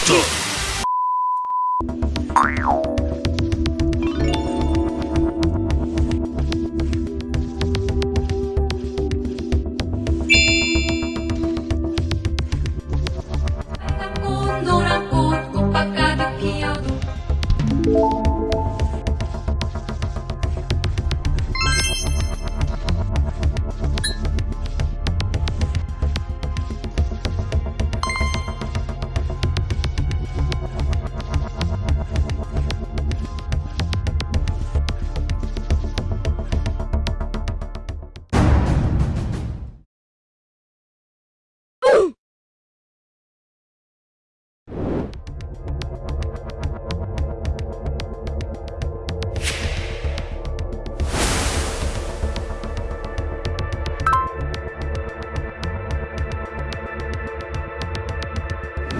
った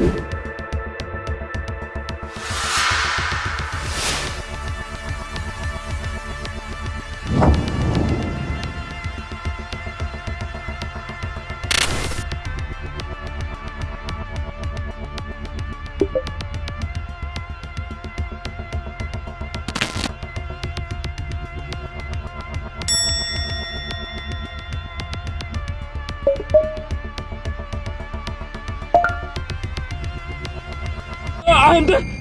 you and